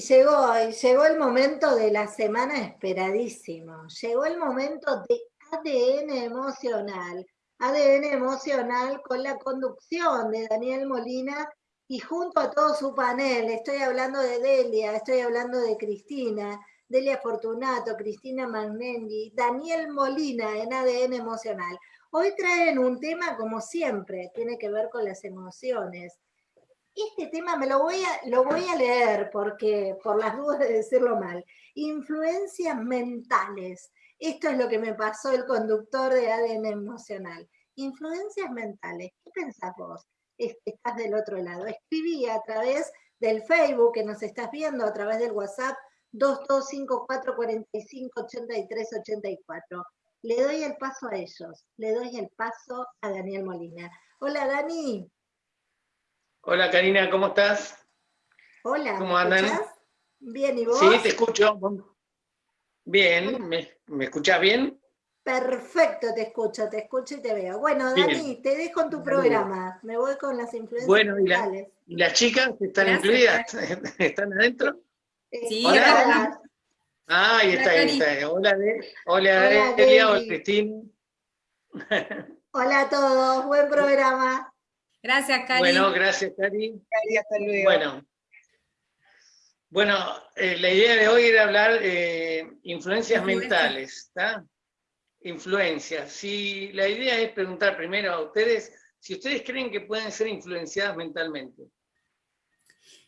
Y llegó, el momento de la semana esperadísimo. Llegó el momento de ADN emocional. ADN emocional con la conducción de Daniel Molina y junto a todo su panel. Estoy hablando de Delia, estoy hablando de Cristina, Delia Fortunato, Cristina Magnendi, Daniel Molina en ADN emocional. Hoy traen un tema como siempre, tiene que ver con las emociones este tema me lo voy a, leer porque, por las dudas de decirlo mal. Influencias mentales. Esto es lo que me pasó el conductor de ADN emocional. Influencias mentales. ¿Qué pensás vos? Estás del otro lado. Escribí a través del Facebook que nos estás viendo, a través del WhatsApp 2254458384. Le doy el paso a ellos. Le doy el paso a Daniel Molina. Hola, Dani. Hola Karina, ¿cómo estás? Hola, ¿cómo andan? Bien, ¿y vos? Sí, te escucho. Bien, ¿me, ¿me escuchas bien? Perfecto, te escucho, te escucho y te veo. Bueno, Dani, te dejo en tu programa. Me voy con las influencias bueno, ¿y, las chicas están incluidas? ¿Están adentro? Sí, hola. Ah, ahí está, ahí está. Hola, de, hola, hola, hola, Cristina. Hola a todos, buen programa. Gracias, Cari. Bueno, gracias, Cari. Cari, hasta luego. Bueno, bueno eh, la idea de hoy era hablar de eh, influencias mentales, ¿está? Influencias. Si la idea es preguntar primero a ustedes si ustedes creen que pueden ser influenciadas mentalmente.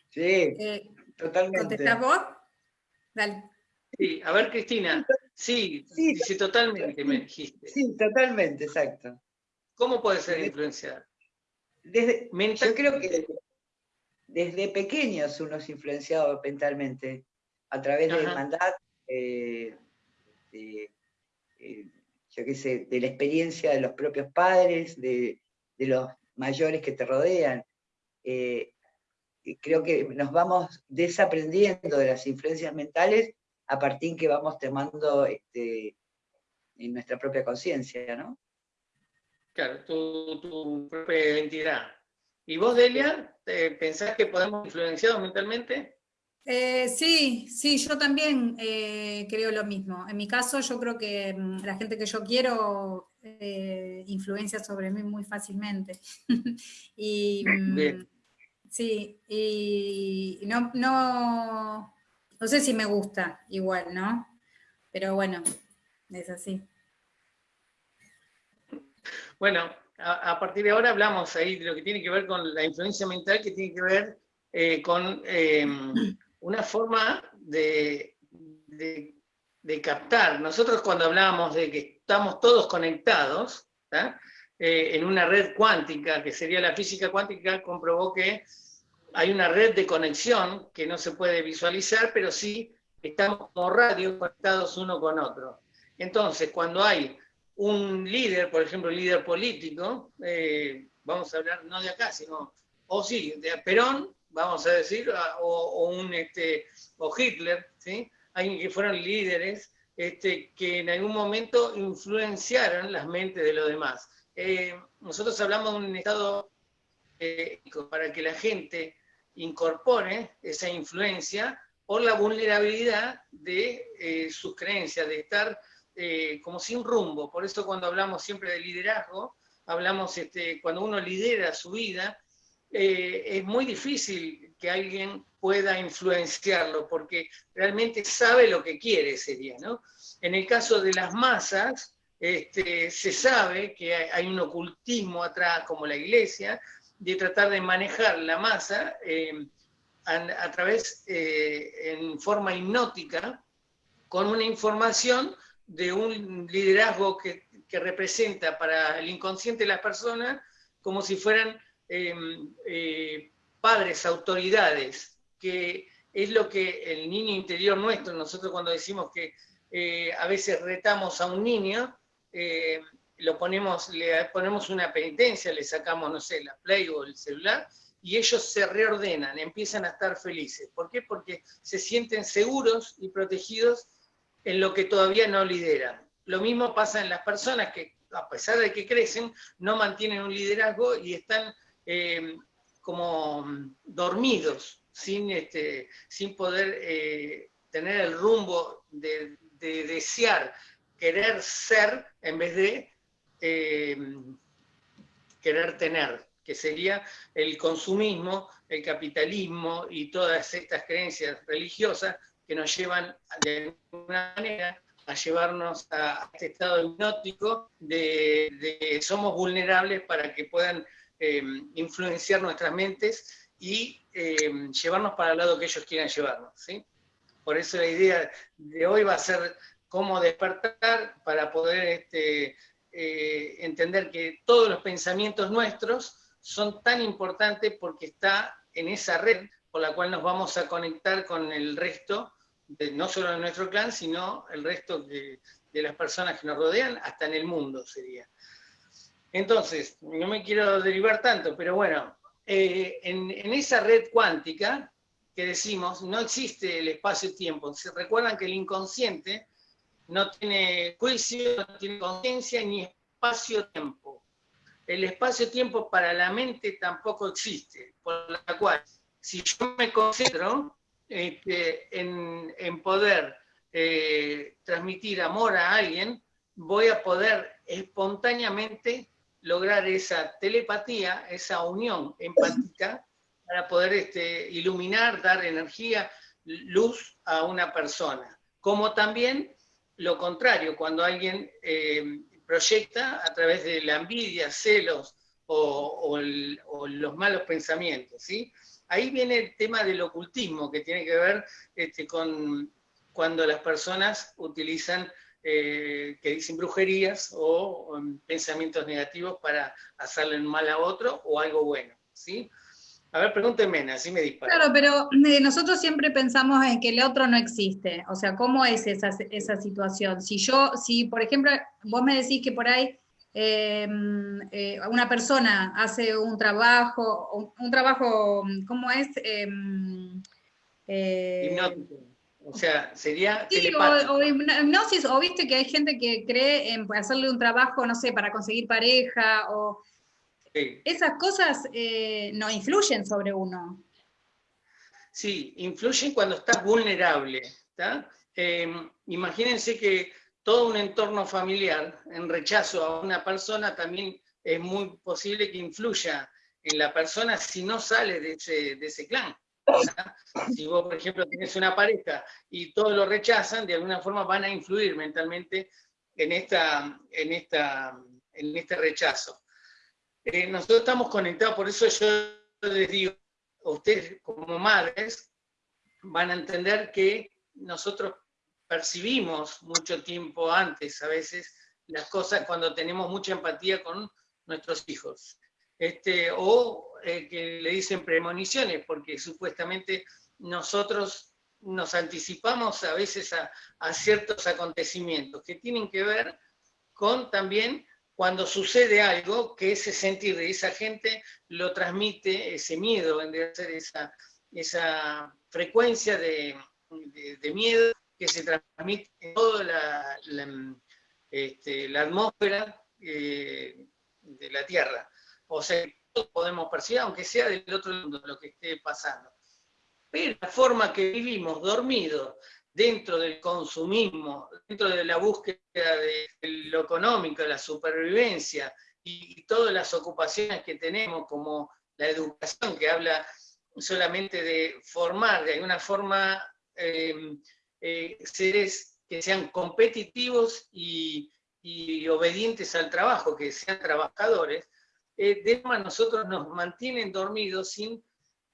Sí, eh, totalmente. ¿Contestás vos? Dale. Sí, a ver, Cristina. Sí, sí, sí, totalmente me dijiste. Sí, totalmente, exacto. ¿Cómo puede ser influenciada? Desde, yo creo que desde, pequeños uno es influenciado mentalmente a través eh, de, eh, yo qué sé, de la experiencia de los propios padres, de, los mayores que te rodean. Eh, creo que nos vamos desaprendiendo de las influencias mentales a partir que vamos tomando este, en nuestra propia conciencia, ¿no? Claro, tu, propia identidad. ¿Y vos, Delia, pensás que podemos influenciados mentalmente? Eh, sí, sí, yo también eh, creo lo mismo. En mi caso, yo creo que mm, la gente que yo quiero eh, influencia sobre mí muy fácilmente. y mm, sí, y no, no, no sé si me gusta igual, ¿no? Pero bueno, es así. Bueno, a, partir de ahora hablamos ahí de lo que tiene que ver con la influencia mental, que tiene que ver eh, con em, una forma de, de, captar. Nosotros cuando hablamos de que estamos todos conectados, eh, en una red cuántica, que sería la física cuántica, comprobó que hay una red de conexión que no se puede visualizar, pero sí estamos como radios conectados uno con otro. Entonces, cuando hay un líder, por ejemplo, líder político, eh, vamos a hablar no de acá, sino, o sí, de Perón, vamos a decir, o, un, este, o Hitler, ¿sí? alguien que fueron líderes este, que en algún momento influenciaron las mentes de los demás. Eh, nosotros hablamos de un estado eh, para que la gente incorpore esa influencia por la vulnerabilidad de sus creencias, de estar eh, como sin rumbo. Por eso cuando hablamos siempre de liderazgo, hablamos este, cuando uno lidera su vida, eh, es muy difícil que alguien pueda influenciarlo, porque realmente sabe lo que quiere ese día. ¿no? En el caso de las masas, este, se sabe que hay un ocultismo atrás, como la iglesia, de tratar de manejar la masa eh, a, través, en forma hipnótica, con una información de un liderazgo que, representa para el inconsciente de las personas como si fueran em, eh, padres, autoridades, que es lo que el niño interior nuestro, nosotros cuando decimos que eh, a veces retamos a un niño, eh, lo ponemos, le ponemos una penitencia, le sacamos, no sé, la Play o el celular, y ellos se reordenan, empiezan a estar felices. ¿Por qué? Porque se sienten seguros y protegidos en lo que todavía no lideran. Lo mismo pasa en las personas que, a pesar de que crecen, no mantienen un liderazgo y están eh, como dormidos, sin, este, sin poder eh, tener el rumbo de, desear, querer ser en vez de eh, querer tener, que sería el consumismo, el capitalismo y todas estas creencias religiosas que nos llevan de alguna manera a llevarnos a este estado hipnótico de, de somos vulnerables para que puedan eh, influenciar nuestras mentes y eh, llevarnos para el lado que ellos quieran llevarnos. ¿sí? Por eso la idea de hoy va a ser cómo despertar para poder este, eh, entender que todos los pensamientos nuestros son tan importantes porque está en esa red por la cual nos vamos a conectar con el resto no solo de nuestro clan, sino el resto de, las personas que nos rodean, hasta en el mundo sería. Entonces, no me quiero derivar tanto, pero bueno, eh, en, esa red cuántica que decimos, no existe el espacio-tiempo. Se recuerdan que el inconsciente no tiene juicio, no tiene conciencia ni espacio-tiempo. El espacio-tiempo para la mente tampoco existe, por la cual, si yo me concentro este, en, poder eh, transmitir amor a alguien, voy a poder espontáneamente lograr esa telepatía, esa unión empática, para poder este, iluminar, dar energía, luz a una persona. Como también lo contrario, cuando alguien eh, proyecta a través de la envidia, celos o, o los malos pensamientos. ¿sí? Ahí viene el tema del ocultismo, que tiene que ver este, con cuando las personas utilizan, eh, que dicen brujerías o, pensamientos negativos para hacerle mal a otro o algo bueno, ¿sí? A ver, pregúntenme, así me disparo. Claro, pero eh, nosotros siempre pensamos en que el otro no existe. O sea, ¿cómo es esa, esa situación? Si yo, si por ejemplo, vos me decís que por ahí Em, eh, una persona hace un trabajo, un, trabajo, ¿cómo es? Em, eh, o sea, sería sí, o, hipnosis, o viste que hay gente que cree en hacerle un trabajo, no sé, para conseguir pareja, o esas cosas eh, no influyen sobre uno. Sí, influyen cuando estás vulnerable. Em, imagínense que todo un entorno familiar en rechazo a una persona también es muy posible que influya en la persona si no sale de ese, clan. Si vos, por ejemplo, tienes una pareja y todos lo rechazan, de alguna forma van a influir mentalmente en, esta, en, esta, en este rechazo. Eh, nosotros estamos conectados, por eso yo les digo, ustedes como madres van a entender que nosotros percibimos mucho tiempo antes a veces las cosas cuando tenemos mucha empatía con nuestros hijos. Este, o eh, que le dicen premoniciones, porque supuestamente nosotros nos anticipamos a veces a, a, ciertos acontecimiimientos que tienen que ver con también cuando sucede algo, que ese sentir de esa gente lo transmite, ese miedo, de ser esa, esa frecuencia de, de, de miedo que se transmite toda la, este, atmósfera eh, de la Tierra. O sea, todos podemos percibir, aunque sea del otro mundo lo que esté pasando. Pero la forma que vivimos dormidos, dentro del consumismo, dentro de la búsqueda de lo económico, la supervivencia y, todas las ocupaciones que tenemos, como la educación, que habla solamente de formar de alguna forma eh, eh, seres que sean competitivos y, obedientes al trabajo, que sean trabajadores, eh, de nosotros nos mantienen dormidos sin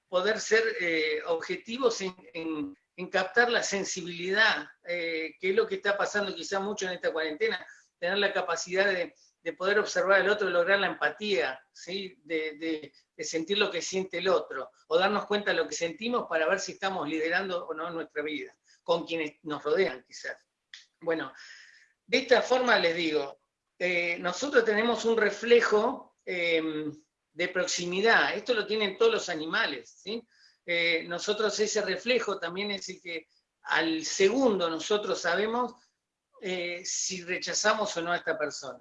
poder ser eh, objetivos en, captar la sensibilidad, eh, que es lo que está pasando quizá mucho en esta cuarentena, tener la capacidad de, poder observar al otro, lograr la empatía, ¿sí? de, de, sentir lo que siente el otro, o darnos cuenta de lo que sentimos para ver si estamos liderando o no nuestra vida con quienes nos rodean quizás. Bueno, de esta forma les digo, eh, nosotros tenemos un reflejo em, de proximidad, esto lo tienen todos los animales, ¿sí? Eh, nosotros ese reflejo también es el que al segundo nosotros sabemos eh, si rechazamos o no a esta persona.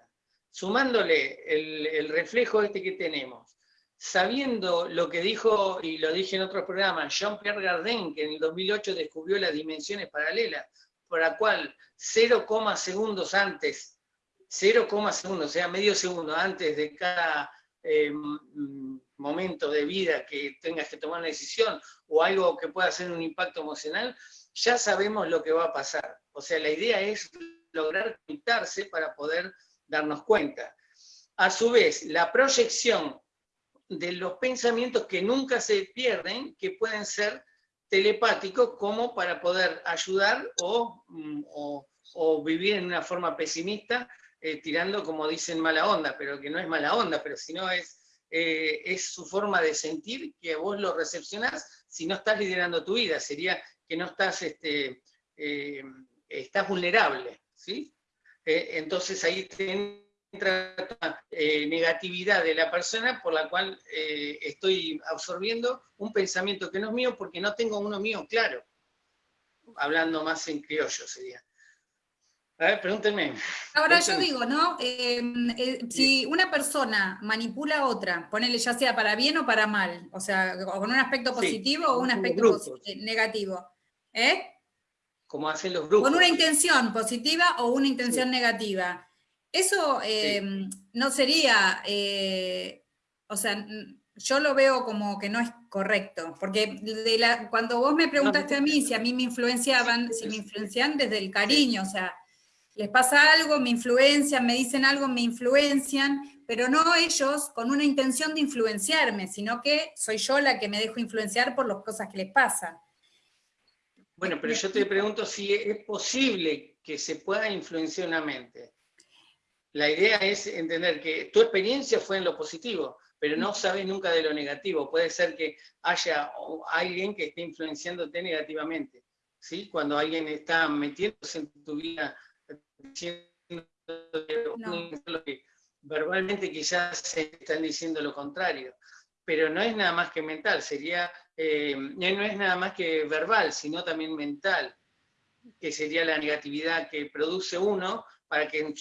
Sumándole el, el reflejo este que tenemos, sabiendo lo que dijo, y lo dije en otros programas, Jean-Pierre Gardin, que en el 2008 descubrió las dimensiones paralelas, por la cual 0, segundos antes, 0, segundos, o sea, medio segundo antes de cada eh, momento de vida que tengas que tomar una decisión o algo que pueda hacer un impacto emocional, ya sabemos lo que va a pasar. O sea, la idea es lograr conectarse para poder darnos cuenta. A su vez, la proyección de los pensamientos que nunca se pierden, que pueden ser telepáticos como para poder ayudar o, mm, vivir en una forma pesimista, eh, tirando como dicen mala onda, pero que no es mala onda, pero si no es, eh, es su forma de sentir que vos lo recepcionás si no estás liderando tu vida, sería que no estás, este, eh, estás vulnerable, ¿sí? entonces ahí eh, negatividad de la persona por la cual eh, estoy absorbiendo un pensamiento que no es mío porque no tengo uno mío claro. Hablando más en criollo sería. A ver, pregúntenme. Ahora yo digo, ¿no? Em, eh, si una persona manipula a otra, ponele ya sea para bien o para mal, o sea, con un aspecto positivo o un aspecto negativo, ¿eh? Como hacen los grupos. Con una intención positiva o una intención negativa eso em, no sería, eh, o sea, yo lo veo como que no es correcto, porque de la, cuando vos me preguntaste a mí si a mí me influenciaban, si me influencian desde el cariño, o sea, les pasa algo, me influencian, me dicen algo, me influencian, pero no ellos con una intención de influenciarme, sino que soy yo la que me dejo influenciar por las cosas que les pasan. Bueno, pero yo te pregunto si es posible que se pueda influenciar una mente. La idea es entender que tu experiencia fue en lo positivo, pero no sabes nunca de lo negativo. Puede ser que haya alguien que esté influenciándote negativamente. ¿sí? Cuando alguien está metiéndose en tu vida, diciendo que verbalmente quizás se están diciendo lo contrario. Pero no es nada más que mental, sería, eh, no es nada más que verbal, sino también mental, que sería la negatividad que produce uno para que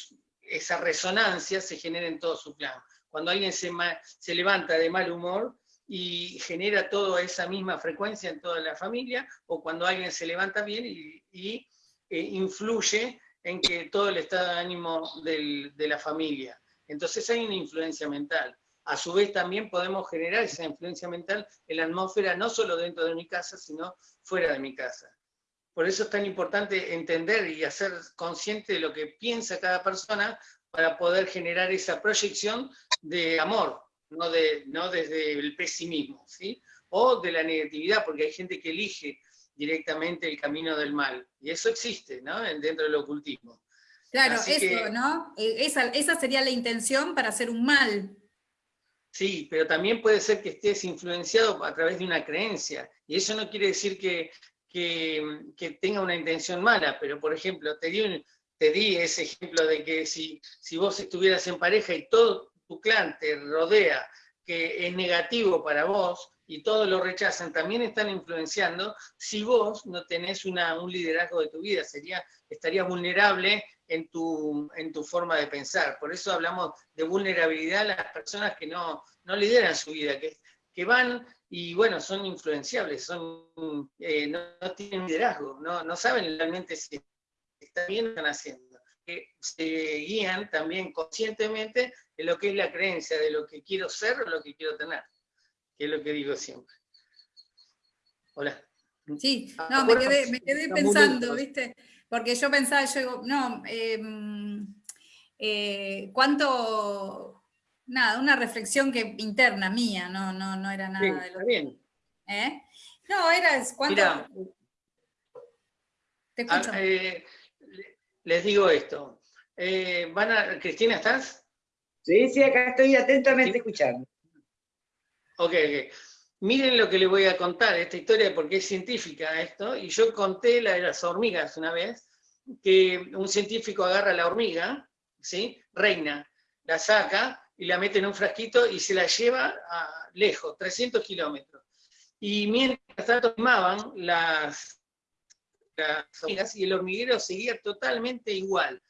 esa resonancia se genera en todo su plan. Cuando alguien se, se levanta de mal humor y genera toda esa misma frecuencia en toda la familia, o cuando alguien se levanta bien y, eh, influye en que todo el estado de ánimo de la familia. Entonces hay una influencia mental. A su vez también podemos generar esa influencia mental en la atmósfera, no solo dentro de mi casa, sino fuera de mi casa. Por eso es tan importante entender y hacer consciente de lo que piensa cada persona para poder generar esa proyección de amor, no, de, no desde el pesimismo, ¿sí? o de la negatividad, porque hay gente que elige directamente el camino del mal, y eso existe ¿no? dentro del ocultismo. Claro, eso, ¿no? E, esa, esa sería la intención para hacer un mal. Sí, pero también puede ser que estés influenciado a través de una creencia, y eso no quiere decir que que, tenga una intención mala, pero por ejemplo, te di, di ese ejemplo de que si, si vos estuvieras en pareja y todo tu clan te rodea, que es negativo para vos, y todos lo rechazan, también están influenciando, si vos no tenés una, un liderazgo de tu vida, sería, estarías vulnerable en tu, en tu forma de pensar. Por eso hablamos de vulnerabilidad a las personas que no, no lideran su vida, que, que van y bueno, son influenciables, son, eh, no, tienen liderazgo, no, no, saben realmente si están bien o están haciendo. se guían también conscientemente en lo que es la creencia de lo que quiero ser o lo que quiero tener, que es lo que digo siempre. Hola. Sí, no, me quedé, me quedé pensando, ¿viste? Porque yo pensaba, yo digo, no, em, eh, ¿cuánto nada, una reflexión que interna mía, no, no, no era nada de lo bien. ¿Eh? No, era cuánto. Te escucho. Ah, eh, les digo esto. Eh, van a, Cristina, ¿estás? Sí, sí, acá estoy atentamente escuchando. Ok, ok. Miren lo que les voy a contar, esta historia, porque es científica esto, y yo conté la de las hormigas una vez, que un científico agarra la hormiga, ¿sí? Reina, la saca, y la mete en un frasquito y se la lleva lejos, 300 kilómetros. Y mientras tanto tomaban las, hormigas y el hormiguero seguía totalmente igual.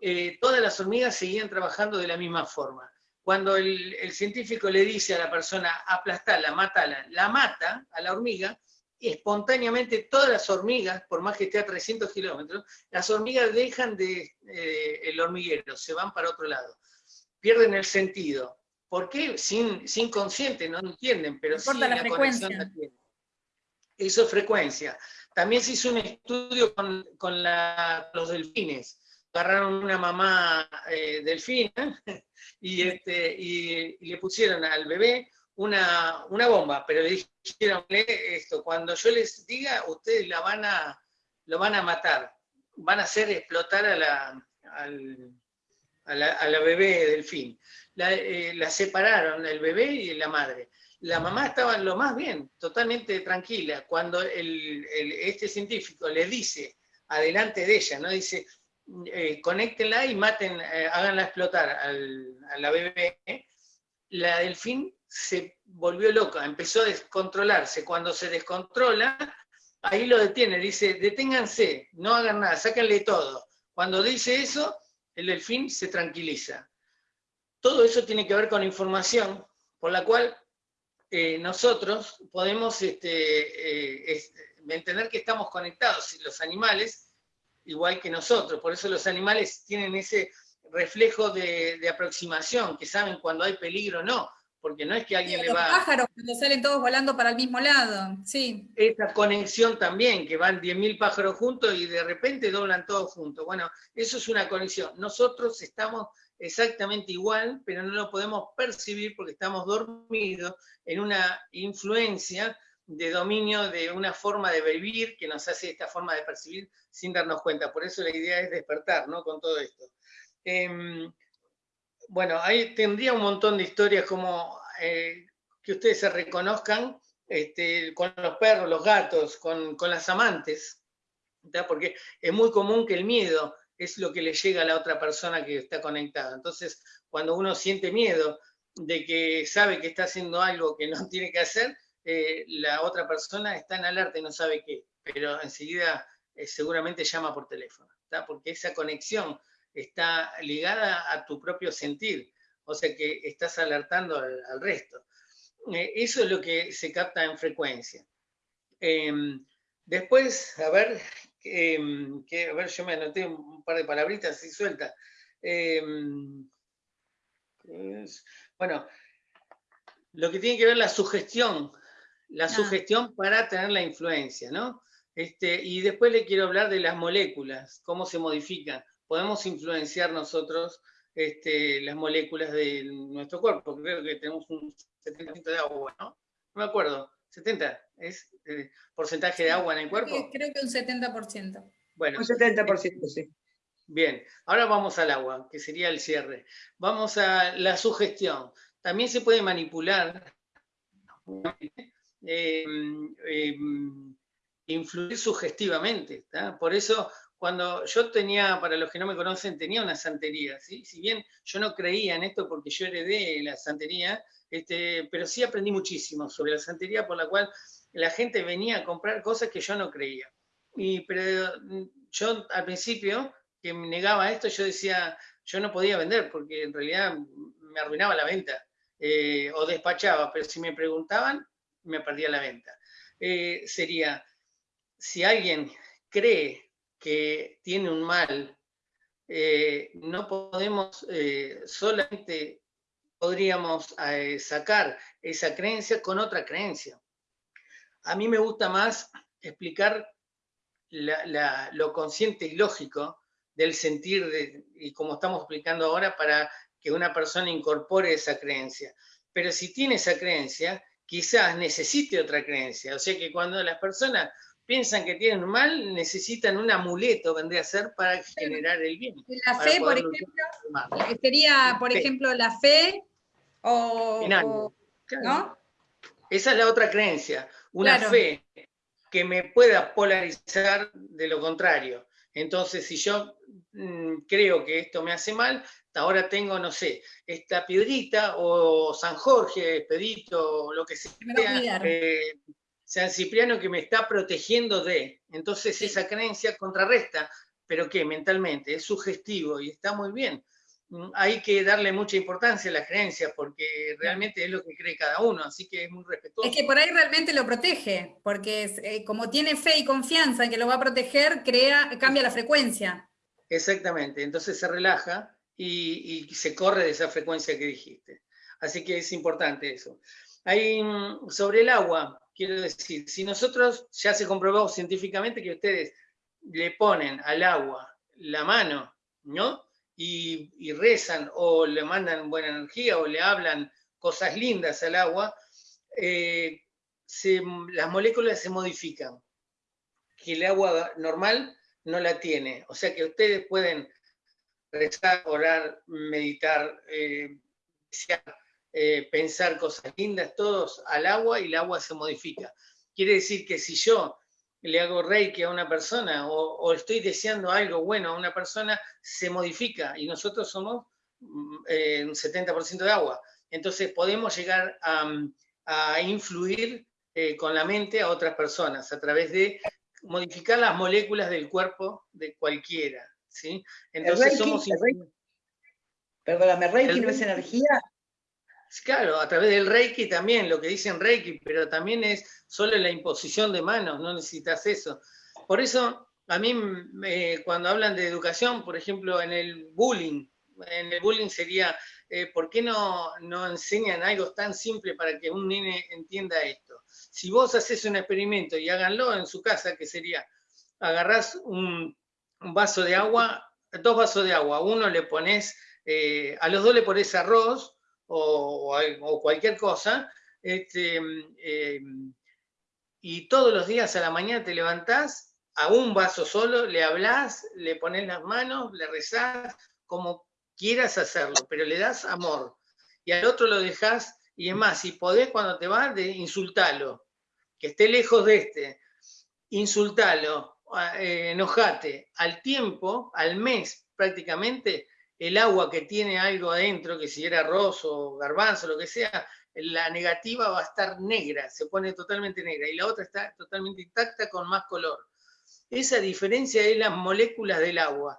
Eh, todas las hormigas seguían trabajando de la misma forma. cuando el, científico le dice a la persona, aplastala, matala, la mata a la hormiga, espontáneamente todas las hormigas, por más que esté a 300 kilómetros, las hormigas dejan de, eh, el hormiguero, se van para otro lado, pierden el sentido. ¿Por qué? Sin, sin consciente, no entienden, pero sí la, conexión la tienen. Eso es frecuencia. También se hizo un estudio con, los delfines. Agarraron una mamá eh, delfina y, este, y, le pusieron al bebé una, bomba, pero le dijeron esto, cuando yo les diga, ustedes la van a, lo van a matar, van a hacer explotar a la, a la, bebé delfín. La, eh, la separaron, el bebé y la madre la mamá estaba lo más bien, totalmente tranquila. Cuando este científico le dice, adelante de ella, ¿no? Dice, eh, conéctenla y maten, eh, háganla explotar a la bebé, la delfín se volvió loca, empezó a descontrolarse. Cuando se descontrola, ahí lo detiene, dice, deténganse, no hagan nada, sáquenle todo. Cuando dice eso, el delfín se tranquiliza. Todo eso tiene que ver con información por la cual eh, nosotros podemos este, eh, entender que estamos conectados, los animales, igual que nosotros, por eso los animales tienen ese reflejo de, aproximación, que saben cuando hay peligro o no, porque no es que alguien le va... Los pájaros, cuando salen todos volando para el mismo lado, sí. Esa conexión también, que van 10.000 pájaros juntos y de repente doblan todos juntos. Bueno, eso es una conexión. Nosotros estamos exactamente igual, pero no lo podemos percibir porque estamos dormidos en una influencia de dominio de una forma de vivir que nos hace esta forma de percibir sin darnos cuenta. Por eso la idea es despertar ¿no? con todo esto. Em, bueno, ahí tendría un montón de historias como eh, que ustedes se reconozcan este, con los perros, los gatos, con, las amantes, porque es muy común que el miedo es lo que le llega a la otra persona que está conectada. Entonces, cuando uno siente miedo de que sabe que está haciendo algo que no tiene que hacer, eh, la otra persona está en alerta y no sabe qué, pero enseguida eh, seguramente llama por teléfono, porque esa conexión está ligada a tu propio sentir, o sea que estás alertando al, resto. Eh, eso es lo que se capta en frecuencia. Em, después, a ver, Em, que, a ver, yo me anoté un par de palabritas así sueltas. Em, bueno, lo que tiene que ver la sugestión, la ah. sugestión para tener la influencia, ¿no? Este, y después le quiero hablar de las moléculas, cómo se modifican. Podemos influenciar nosotros este, las moléculas de nuestro cuerpo. Creo que tenemos un 70% de agua, ¿no? No me acuerdo. 70 es eh, porcentaje de agua en el cuerpo. Creo que un 70%. Bueno. Un 70%, sí. Bien, ahora vamos al agua, que sería el cierre. Vamos a la sugestión. También se puede manipular, em, em, influir sugestivamente. Por eso, cuando yo tenía, para los que no me conocen, tenía una santería. ¿sí? Si bien yo no creía en esto porque yo heredé la santería, este, pero sí aprendí muchísimo sobre la santería, por la cual la gente venía a comprar cosas que yo no creía. Y, pero mm, yo al principio, que me negaba esto, yo decía, yo no podía vender porque en realidad me arruinaba la venta eh, o despachaba, pero si me preguntaban, me perdía la venta. Eh, sería, si alguien cree que tiene un mal, eh, no podemos solamente podríamos eh, sacar esa creencia con otra creencia. A mí me gusta más explicar lo consciente y lógico del sentir, y como estamos explicando ahora, para que una persona incorpore esa creencia. Pero si tiene esa creencia, quizás necesite otra creencia. O sea que cuando las personas piensan que tienen mal, necesitan un amuleto, vendría a ser, para generar el bien. La fe, por ejemplo, sería, por ejemplo, la fe o, ¿no? Esa es la otra creencia, una fe que me pueda polarizar de lo contrario. Entonces, si yo mm, creo que esto me hace mal, ahora tengo, no sé, esta piedrita o San Jorge, Pedito, o lo que sea, eh, San Cipriano que me está protegiendo de. Entonces esa creencia contrarresta, pero que mentalmente es sugestivo y está muy bien. mm, hay que darle mucha importancia a las creencias porque realmente es lo que cree cada uno, así que es muy respetuoso. Es que por ahí realmente lo protege, porque eh, como tiene fe y confianza en que lo va a proteger, crea, cambia la frecuencia. Exactamente, entonces se relaja y, y se corre de esa frecuencia que dijiste. Así que es importante eso. Hay, mm, sobre el agua, quiero decir, si nosotros ya se comprobó científicamente que ustedes le ponen al agua la mano, ¿no? Y, rezan o le mandan buena energía o le hablan cosas lindas al agua, eh, las moléculas se modifican, que el agua normal no la tiene. O sea que ustedes pueden rezar, orar, meditar, eh, eh, pensar cosas lindas, todos al agua y el agua se modifica. Quiere decir que si yo le hago reiki a una persona o, estoy deseando algo bueno a una persona, se modifica y nosotros somos mm, eh, un 70% de agua. Entonces podemos llegar a, influir eh, con la mente a otras personas a través de modificar las moléculas del cuerpo de cualquiera. ¿sí? Entonces somos... Perdóname, Reiki no es energía, Claro, a través del Reiki también, lo que dicen Reiki, pero también es solo la imposición de manos, no necesitas eso. Por eso, a mí, cuando hablan de educación, por ejemplo, en el bullying, en el bullying sería, eh, ¿por qué no, no enseñan algo tan simple para que un nene entienda esto? Si vos haces un experimento y háganlo en su casa, que sería, agarrás un, vaso de agua, dos vasos de agua, uno le pones, eh, a los dos le pones arroz, o, cualquier cosa, este, eh, y todos los días a la mañana te levantás a un vaso solo, le hablas, le pones las manos, le rezás, como quieras hacerlo, pero le das amor. Y al otro lo dejas, y es más, si podés cuando te vas, de insultalo, que esté lejos de este, insultalo, eh, enojate. Al tiempo, al mes prácticamente, el agua que tiene algo adentro, que si era arroz o garbanzo, lo que sea, la negativa va a estar negra, se pone totalmente negra, y la otra está totalmente intacta con más color. Esa diferencia es las moléculas del agua.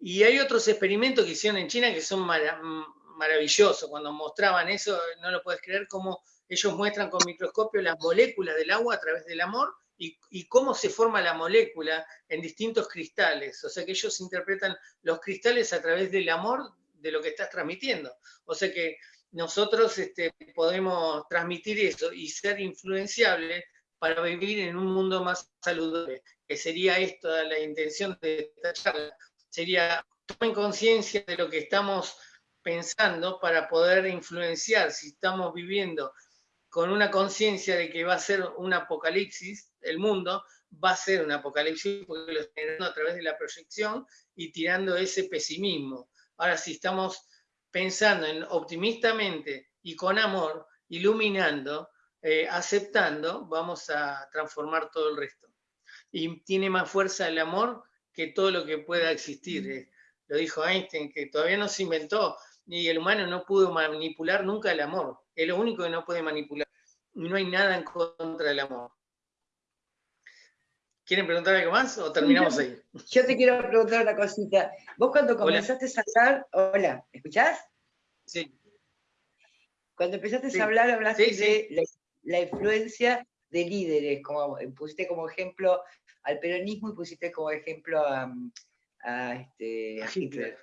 Y hay otros experimentos que hicieron en China que son maravillosos. Cuando mostraban eso, no lo puedes creer, cómo ellos muestran con microscopio las moléculas del agua a través del amor y, cómo se forma la molécula en distintos cristales. O sea que ellos interpretan los cristales a través del amor de lo que estás transmitiendo. O sea que nosotros este, podemos transmitir eso y ser influenciables para vivir en un mundo más saludable, que sería esto la intención de esta charla. Sería tomen conciencia de lo que estamos pensando para poder influenciar si estamos viviendo con una conciencia de que va a ser un apocalipsis, el mundo va a ser un apocalipsis porque lo generando a través de la proyección y tirando ese pesimismo. Ahora, si estamos pensando en optimistamente y con amor, iluminando, eh, aceptando, vamos a transformar todo el resto. Y tiene más fuerza el amor que todo lo que pueda existir. Eh. Lo dijo Einstein, que todavía no se inventó, y el humano no pudo manipular nunca el amor. Es lo único que no puede manipular. No hay nada en contra del amor. ¿Quieren preguntar algo más o terminamos ahí? Yo te quiero preguntar una cosita. Vos cuando comenzaste a hablar, hola, ¿me escuchás? Sí. Cuando empezaste a hablar, hablaste de la, influencia de líderes, como pusiste como ejemplo al peronismo y pusiste como ejemplo a, este, Hitler.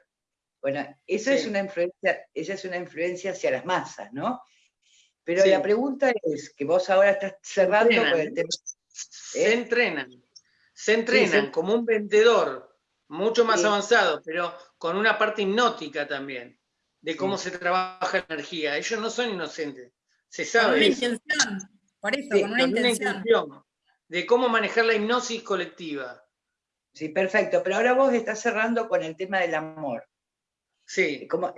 Bueno, esa es una influencia, esa es una influencia hacia las masas, ¿no? Pero la pregunta es, que vos ahora estás cerrando con el tema. Se ¿eh? entrenan, se entrenan como un vendedor, mucho más avanzado, pero con una parte hipnótica también, de cómo se trabaja la energía. Ellos no son inocentes, se sabe. Con una intención, por eso, con una intención. De cómo manejar la hipnosis colectiva. Sí, perfecto. Pero ahora vos estás cerrando con el tema del amor. Sí. Como,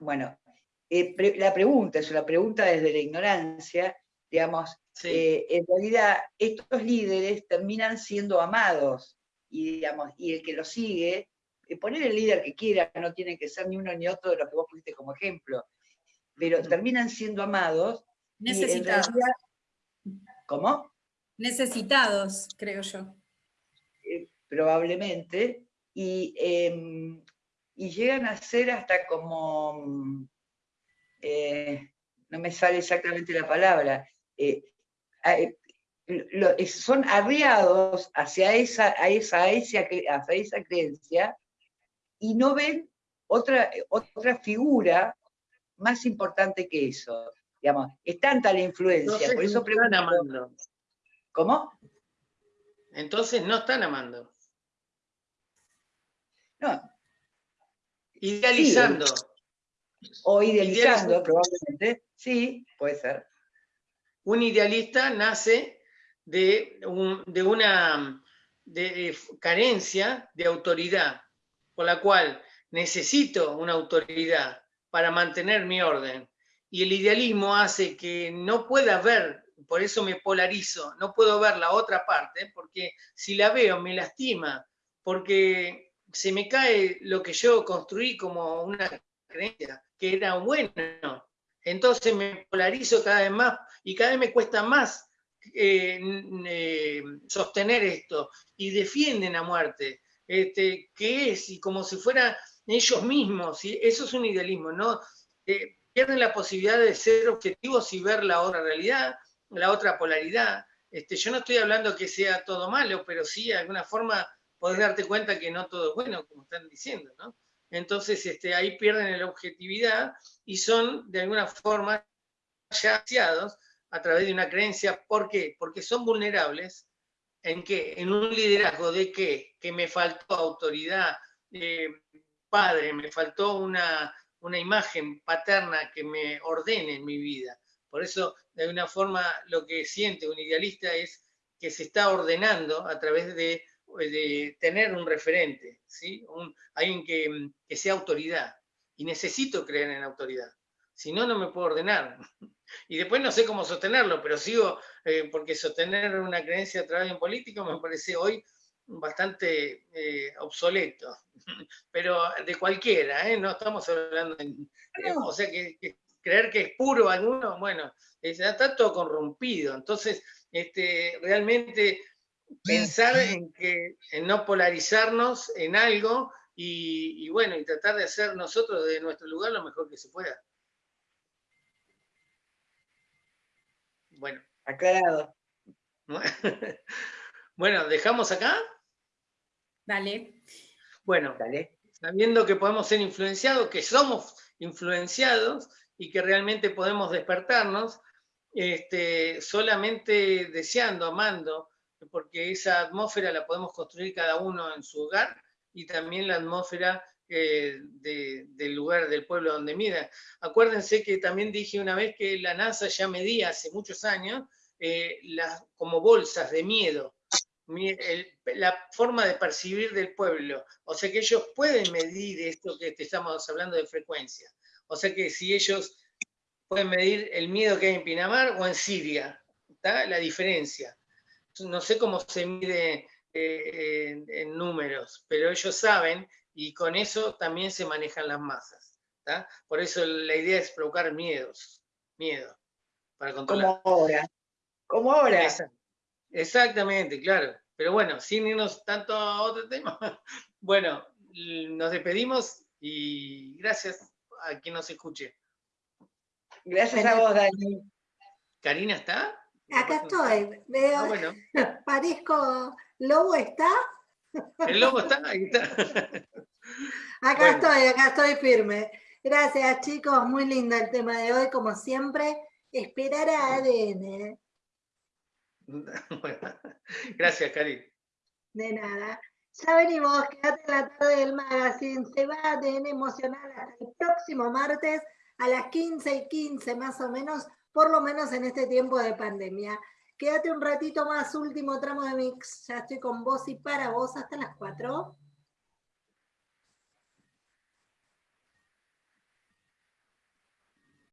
bueno, eh, la pregunta es una pregunta desde la ignorancia, digamos, eh, en realidad estos líderes terminan siendo amados y, digamos, y el que lo sigue, poner el líder que quiera, no tiene que ser ni uno ni otro de los que vos pusiste como ejemplo, pero terminan siendo amados. Necesitados. ¿Cómo? Necesitados, creo yo. probablemente. Y em, y llegan a ser hasta como, eh, no me sale exactamente la palabra, eh, son arriados hacia esa, a esa, hacia esa creencia y no ven otra, otra figura más importante que eso. Digamos, es tanta la influencia, por eso preguntan amando. ¿Cómo? Entonces no están amando. No. Idealizando. O idealizando, probablemente. Sí, puede ser. Un idealista nace de, de una de carencia de autoridad, por la cual necesito una autoridad para mantener mi orden. Y el idealismo hace que no pueda ver, por eso me polarizo, no puedo ver la otra parte, porque si la veo me lastima, porque se me cae lo que yo construí como una creencia, que era bueno. Entonces me polarizo cada vez más y cada vez me cuesta más eh, eh, sostener esto y defienden a muerte. Este, ¿Qué es? Y como si fuera ellos mismos, y eso es un idealismo, ¿no? Eh, pierden la posibilidad de ser objetivos y ver la otra realidad, la otra polaridad. Este, yo no estoy hablando que sea todo malo, pero sí de alguna forma podés darte cuenta que no todo es bueno, como están diciendo, ¿no? Entonces este, ahí pierden la objetividad y son de alguna forma ya a través de una creencia. ¿Por qué? Porque son vulnerables en qué? En un liderazgo de qué? Que me faltó autoridad, eh, padre, me faltó una, una imagen paterna que me ordene en mi vida. Por eso, de alguna forma, lo que siente un idealista es que se está ordenando a través de, tener un referente, ¿sí? alguien que, que, sea autoridad. Y necesito creer en autoridad. Si no, no me puedo ordenar. Y después no sé cómo sostenerlo, pero sigo, eh, porque sostener una creencia a través de un político me parece hoy bastante eh, obsoleto, pero de cualquiera, ¿eh? no estamos hablando de... Eh, o sea, que, creer que es puro alguno, bueno, está todo corrompido, entonces este, realmente pensar en, que, en no polarizarnos en algo y, y, bueno, y tratar de hacer nosotros de nuestro lugar lo mejor que se pueda. Bueno. Aclarado. Bueno, ¿dejamos acá? Dale. Bueno, Dale. sabiendo que podemos ser influenciados, que somos influenciados y que realmente podemos despertarnos, este, solamente deseando, amando, porque esa atmósfera la podemos construir cada uno en su hogar y también la atmósfera eh, del lugar, del pueblo donde mida. Acuérdense que también dije una vez que la NASA ya medía hace muchos años eh, las, como bolsas de miedo la forma de percibir del pueblo. O sea que ellos pueden medir esto que estamos hablando de frecuencia. O sea que si ellos pueden medir el miedo que hay en Pinamar o en Siria, ¿está? la diferencia. No sé cómo se mide eh, en, números, pero ellos saben y con eso también se manejan las masas. Por eso la idea es provocar miedos, miedo, para controlar. Como ahora. Como ahora. Exactamente, claro. Pero bueno, sin irnos tanto a otro tema, bueno, nos despedimos y gracias a quien nos escuche. Gracias a vos, Dani. ¿Karina está? Acá estoy. Veo, ah, bueno. parezco, ¿Lobo está? El lobo está, ahí está. Acá estoy, acá estoy firme. Gracias, chicos. Muy lindo el tema de hoy, como siempre. Esperar a ADN. gracias, Cari. De nada. Ya venimos, quédate en la tarde del magazine. Se va a tener emocional hasta el próximo martes a las 15 y 15 más o menos, por lo menos en este tiempo de pandemia. Quédate un ratito más, último tramo de mix. Ya estoy con vos y para vos hasta las 4.